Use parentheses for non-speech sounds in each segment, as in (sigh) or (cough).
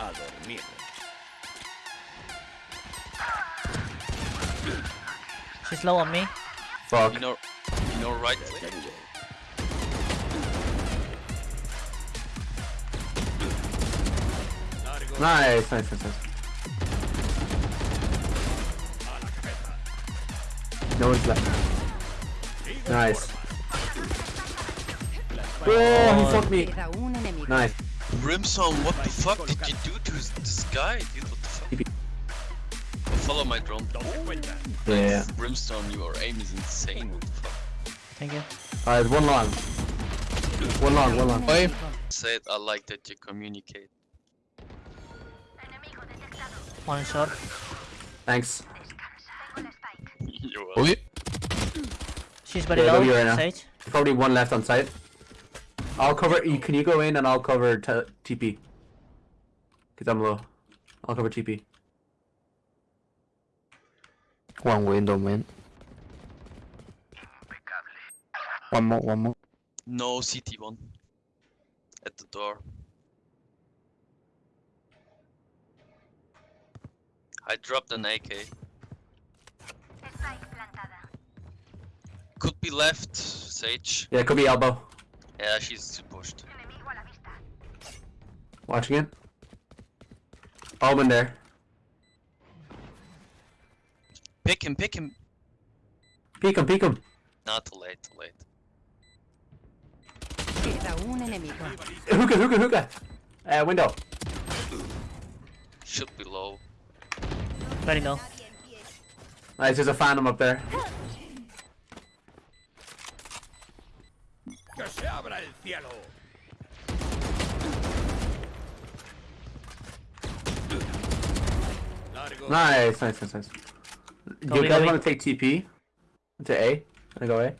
A dormir. She's low on me. Fuck. You know, you know right click. Nice, nice, nice, nice. No one's left. Nice. Oh, he fucked me. Queda un enemigo. Nice. Brimstone, what the fuck did you do to this- this guy, dude? What the fuck? Follow my drone. Yeah. Brimstone, your aim is insane. What the fuck? Thank you. Alright, one long. One long, one long. Enemigo. Said I like that you communicate. One shot. Thanks. (laughs) You're welcome. She's very Yeah, low. W right now. Sage. Probably one left on site. I'll cover. You, can you go in and I'll cover t TP? Cause I'm low. I'll cover TP. one window, man. One more, one more. No CT1. At the door. I dropped an AK. Could be left, Sage. Yeah, it could be elbow. Yeah, she's pushed. Watching it. Almond there. Pick him, pick him. Peek him, peek him. Not too late, too late. Queda un enemigo. Hookah, hookah, hookah. Uh, window. Should be low. Very low. Nice, there's a phantom up there. Se abra el cielo! Largo. Nice, nice, nice, nice. Do Go you guys want to take TP? To A? I go A?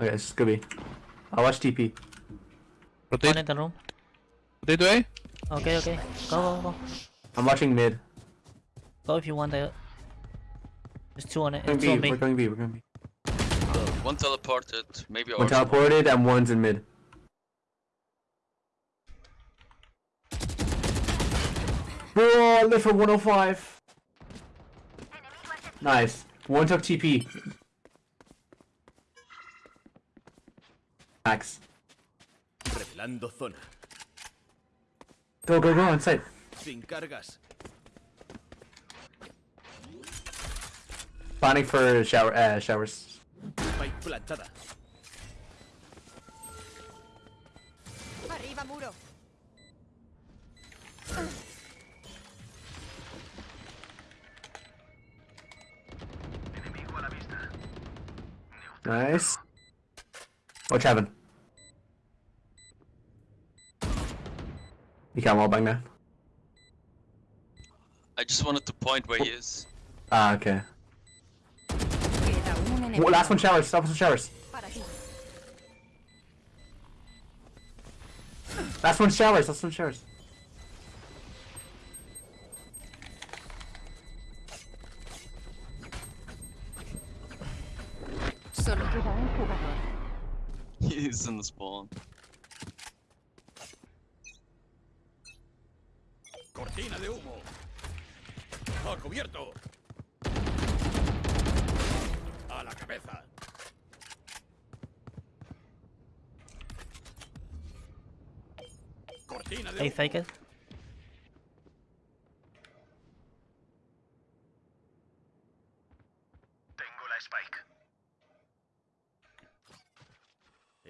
Okay, it's Scooby. I'll watch TP. One Rotate, in the room. rotate to A. Okay, okay. Go, go, go. I'm watching mid. Go if you want the. There's two on it. We're going on B, we're going B, we're going B. One teleported, maybe One ours. teleported and one's in mid. Bro, live for 105. Nice. One took TP. Max. Revelando zona. Go, go, go, inside. Sin cargas. Planning for shower, uh, showers. Spike plantada. Arriba muro. Nice. Watch heaven. You can't wallbang now. I just wanted to point where he is. Ah, okay. Queda. Whoa, last one showers, last one showers. Last one showers, last one showers. Solo queda un jugador. He's in the spawn. Cortina de humo. ¡A cubierto! La cabeza! Cortina de Hey, it. Tengo la Spike.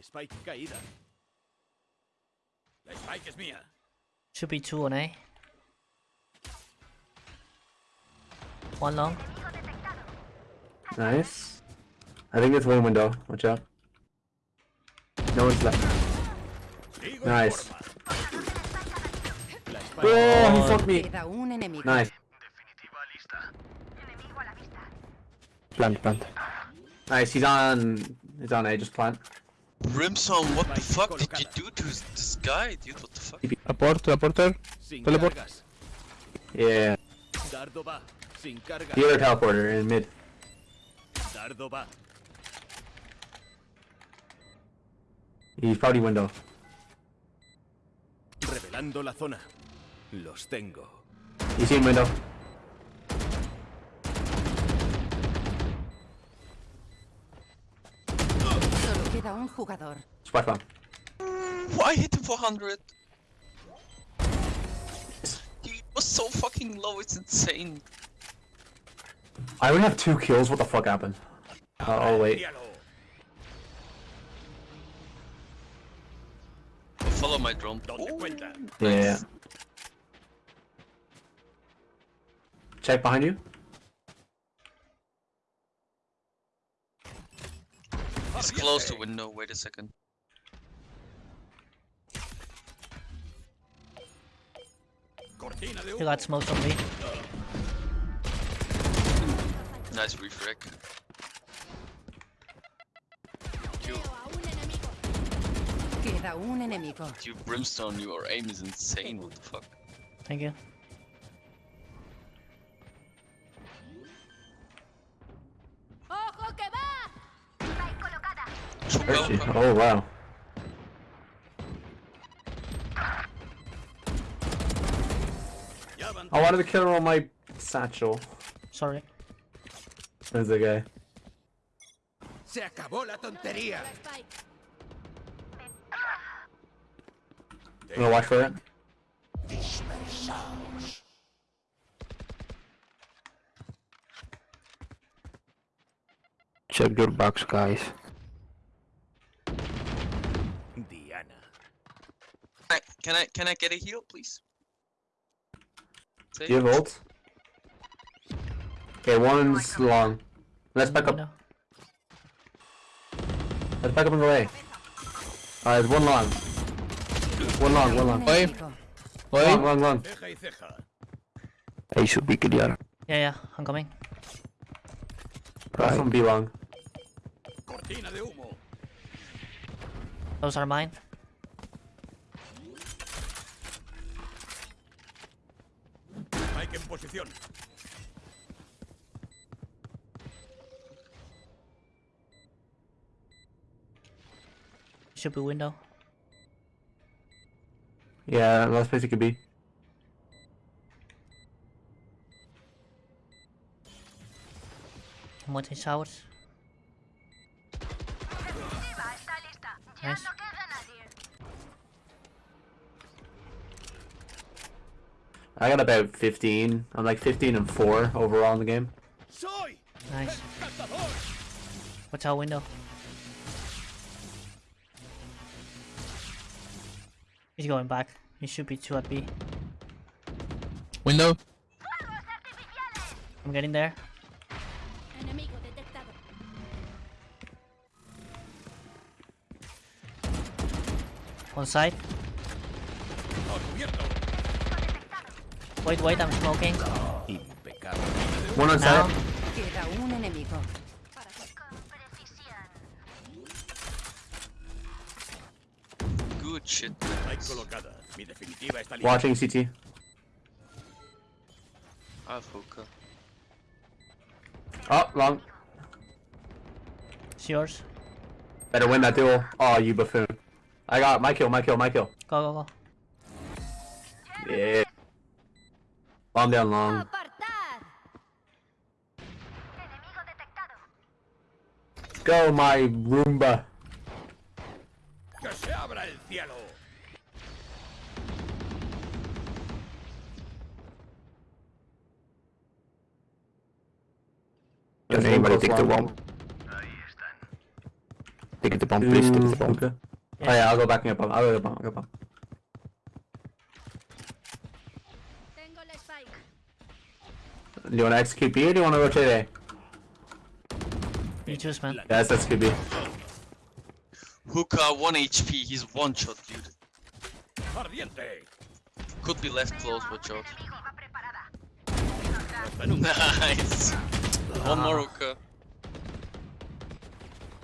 Spike caída. La Spike es mía. Should be two on A. One long. Nice. I think it's one window. Watch out. No one's left. Nice. Oh, forma. La Spike Oh, he fucked me. Queda un enemigo. Nice. Plant, plant. Nice, he's on... He's on A, just plant. Brimstone, what the fuck did you do to this guy, dude? What the fuck? Apport, apporter. Sin Teleport. cargas. Yeah. Dardo va. Sin cargas. The other teleporter in mid. He's probably window. Vigilando la zona. Los tengo. You see him window. Solo queda un jugador. Splash bomb. Why hit him for 100? He was so fucking low, it's insane. I only have two kills. What the fuck happened? Oh, oh wait. Follow my drone. ¿Dónde Ooh, cuenta? Yeah. Check behind you. Oh, He's close to window, wait a second. Cortina de You got smoked on me. Nice refrag. Queda un enemigo. you brimstone, your aim is insane, what the fuck? Thank you. ¡Ojo que va! Where is she? Hookah, Oh wow. I wanted to kill her on my satchel. Sorry. There's a guy. Se acabó la tontería. I'm gonna watch for it. Check your box, guys. Diana. I- Can I can I get a heal, please? Do you have ult? Okay, one's long. Let's back up. Window. Let's back up and go A. Alright, one long. One long, one long. Oye. enemigo. Long, long, long. Ceja y ceja. A should be clear. Yeah, yeah, I'm coming. Right. one B long. Cortina de humo. Those are mine. Spike en posición. Should be window. Yeah, last place it could be. I'm watching showers. Nice. I got about 15. I'm like 15 and 4 overall in the game. Nice. What's our window. He's going back. He should be two at B. Window. I'm getting there. Enemigo. One side. Wait, wait, I'm smoking. One on Now. side. Shit. Spike colocada. Mi definitiva está lista. Watching CT. I have hookah. Oh, long. It's yours. Better win that duel. Oh, you buffoon. I got my kill, my kill, my kill. Go, go, go. Yeah. Bomb down long. Go, my Roomba. Can There's anybody one take the close bomb? long. Take the bomb, please. Take the bomb. okay. Oh yeah, I'll go backing up. I'll go bomb. I'll go bomb. Tengo el spike. Do you want to execute B or do you want to rotate A? You choose, man. Yes, that's good B. Hookah, uh, 1 HP, he's one shot, dude. Ardiente. Could be left close, watch out. (laughs) (laughs) Nice! One more hookah.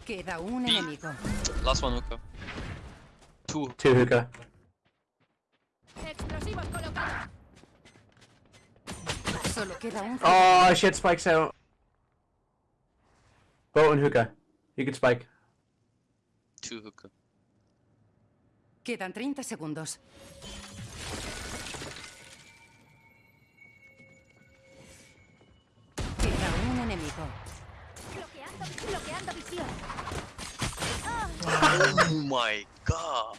Queda un B. enemigo. Last one hookah. Two. Two hookah. Explosivos colocados. Solo queda un Oh shit, spikes out. Boat and hookah. You can spike. Two hookah. Quedan 30 segundos. oh my god.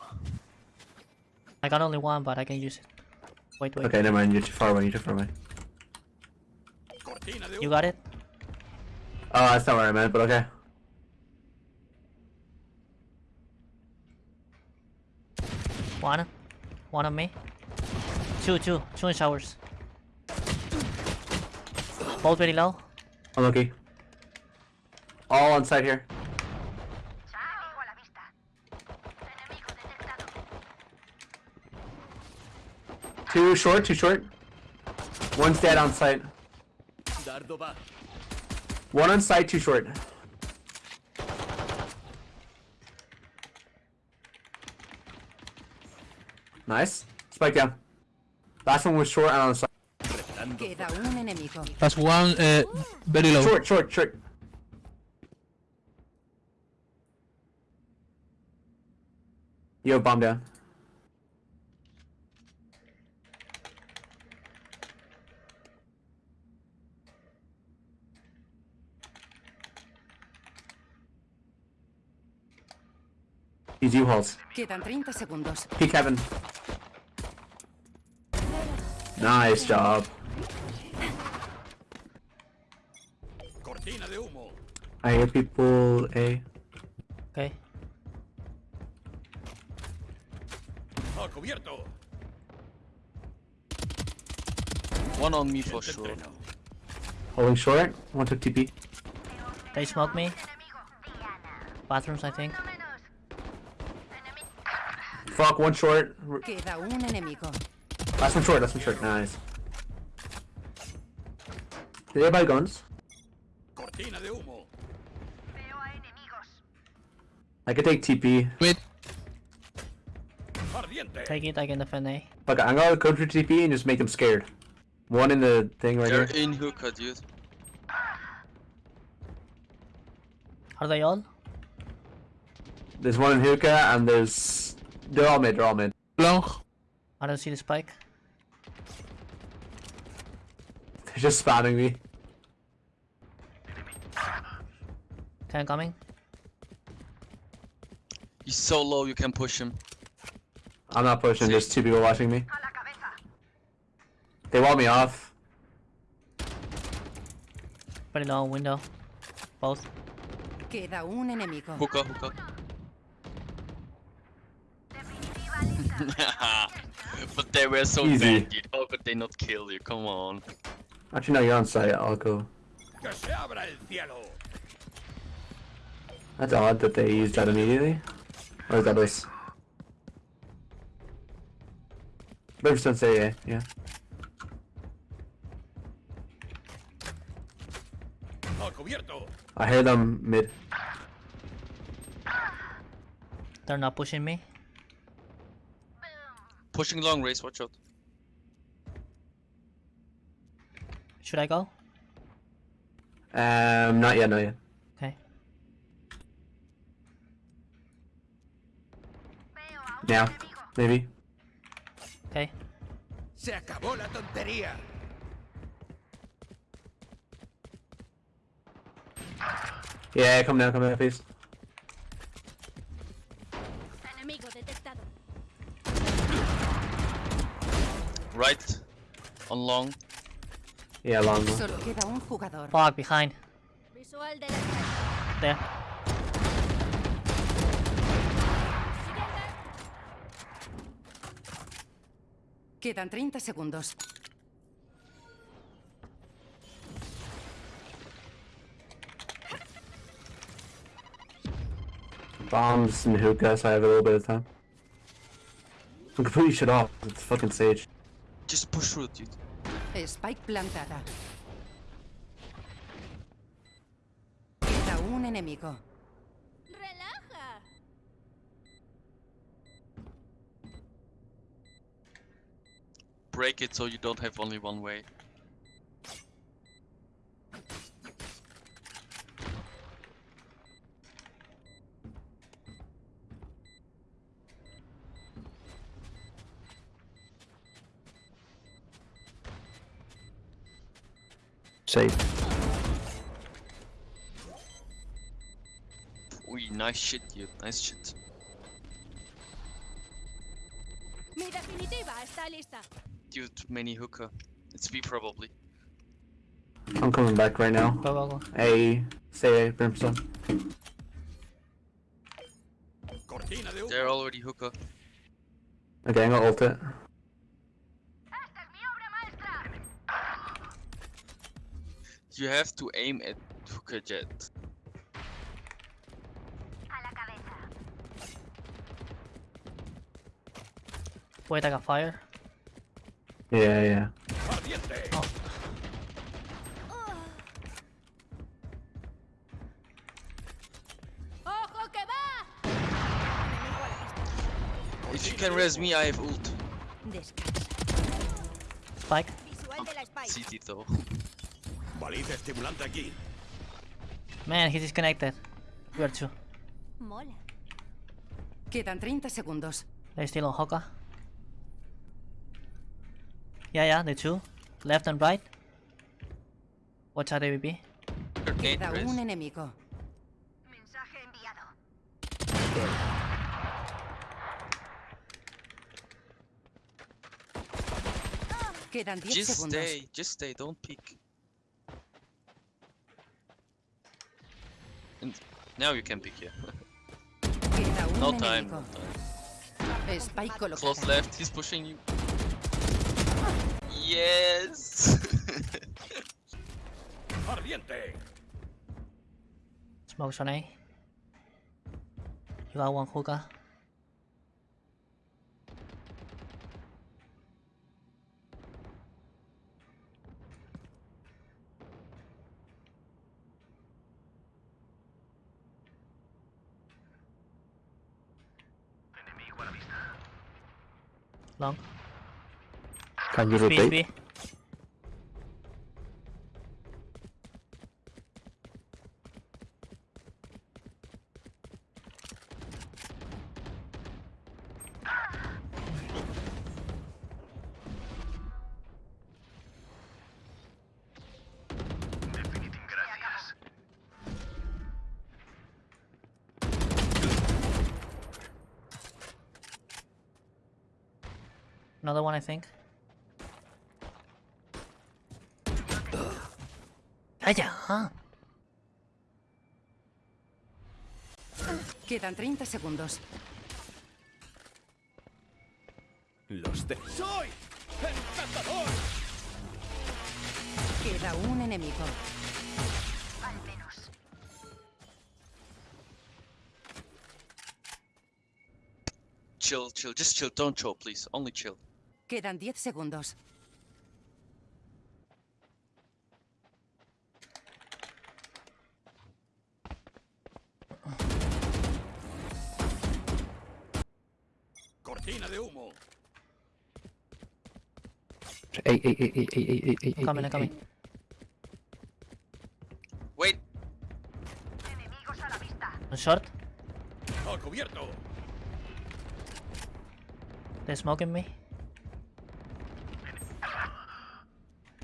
I got only one, but I can use it. Wait, wait. Okay, never mind. You're too far away. You're too far away. You got it? Oh, that's not what I meant, but okay. One. One on me. Two, two. Two in showers. Both very low. Unlucky. All on site here. Too short, too short. One's dead on site. One on site, too short. Nice. Spike down. Last one was short and on the side. Revelando Queda un enemigo. That's one uh, very low. Short, short, short. Yo, bomb down. These U-Hauls. Quedan 30 segundos. Peek heaven. Nice job. Cortina de humo. I hear people A. Okay. A cubierto. One on me for Te sure. entreno. Holding short. One took TP. They smoked me. Bathrooms, I think. Fuck, one short. R- Queda un enemigo. Last one short, last one short. Nice. Did they buy guns? Cortina de humo. I could take TP. Wait, Ardiente. Take it, I can defend A. Fuck, I'm gonna go for TP and just make them scared. One in the thing right They're here. in hookah, dude. Are they all? There's one in hookah and there's. They're all mid, they're all mid. long. I don't see the spike. They're just spamming me. Ten coming. He's so low you can push him. I'm not pushing, there's two people watching me. They want me off. Very low window. Both. Queda un enemigo. Hookah, hookah. (laughs) but they were so Easy. bad, dude. How could they not kill you? Come on. Actually, no, you're on site. I'll go. Que se abra el cielo. That's odd that they used that immediately. Or is that us? Better don't say yeah, yeah. A cubierto. I hear them mid. They're not pushing me. Pushing long race, watch out. Should I go? Um, not yet, not yet. Okay. Now, maybe. Okay. Se acabó la tontería. Yeah, come down, come down, please. Enemigo detectado. Right. On long. Yeah, long one. Solo queda un jugador. Fog behind. Visual de la There. Quedan 30 segundos. Bombs and hookah, so I have a little bit of time. I'm completely shut off. It's fucking Sage. Just push through, dude. Spike plantada. Queda un enemigo. break it so you don't have only one way. Safe. Ooh, nice shit, dude. Nice shit. Mi definitiva está lista. Dude, many hookah. It's B probably. I'm coming back right now. Go, go, go. A, say A, Brimstone. Cortina de humo. They're already hookah. Okay, I'm gonna ult it. You have to aim at hookah Jett. Wait, I got fire. Yeah, yeah. Ardiente. ¡Ojo que va! If you can res me, I have ult. Spike. Visual de la Spike. CT though. Baliza estimulante aquí. Man, he disconnected. We are two. Mola. Quedan 30 segundos. They're still on hookah. Yeah, yeah, the two. Left and right. Watch out, AVP. They're nade Queda res. un enemigo. Mensaje enviado. Quedan 10 Just segundos. stay, just stay, don't peek. And now you can peek, yeah. Queda un No time, no time. Spike Close left, he's pushing you. Yes! Ardiente. Smoke on A. You got one hookah. Long. Can you rotate? B. Another one, I think. Huh? Quedan 30 segundos. Los de... ¡Soy! ¡El cazador! Queda un enemigo. chill, chill, just chill, don't choke, please. Only chill. Quedan 10 segundos. Cortina de humo. Hey, hey, hey, hey, hey, hey, hey, hey, Coming, hey, I'm coming. hey. Wait, One short. Al cubierto. They're smoking me.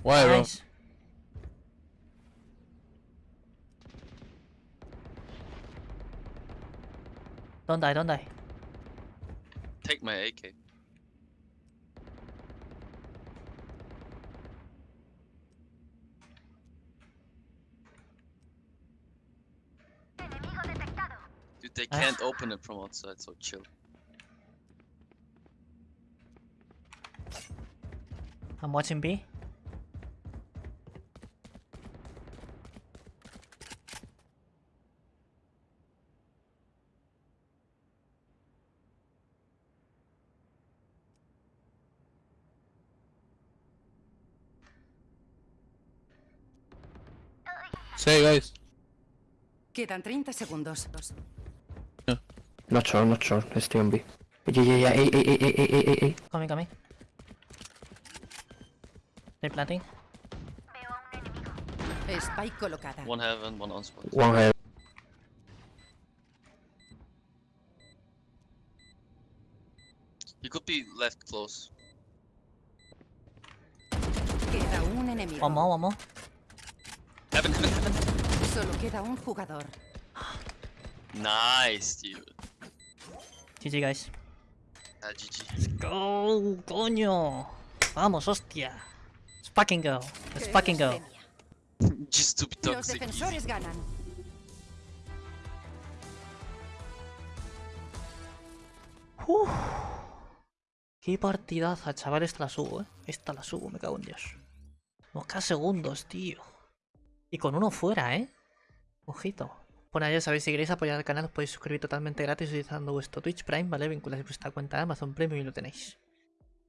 Why, bro? Nice. Don't die, don't die. Take my AK. Dude, they Ah. can't open it from outside, so chill. I'm watching B. Say, guys. Quedan 30 segundos. Not sure, not sure. Stay on B. Yeah, yeah, yeah. Hey, hey, hey, hey. Coming, coming. They're planting. Spike colocada. One heaven, one on spot. One head. He could be left close. Queda un enemigo. One more, one more. Heaven, heaven, heaven. Solo queda un jugador. Nice, dude. GG, guys. Ah, GG. Let's go, coño. Vamos, hostia. Let's fucking go. Let's fucking go. Just to be Los defensores ganan. Uf. Qué partidaza, chaval. Esta la subo, eh. Esta la subo, me cago en Dios. Mosca segundos, tío. Y con uno fuera, eh. Ojito. Bueno, ya sabéis, si queréis apoyar al canal os podéis suscribir totalmente gratis utilizando vuestro Twitch Prime, ¿vale? Vinculáis vuestra cuenta de Amazon Premium y lo tenéis.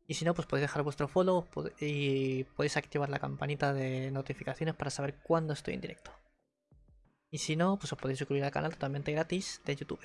Y si no, pues podéis dejar vuestro follow y podéis activar la campanita de notificaciones para saber cuándo estoy en directo. Y si no, pues os podéis suscribir al canal totalmente gratis de YouTube.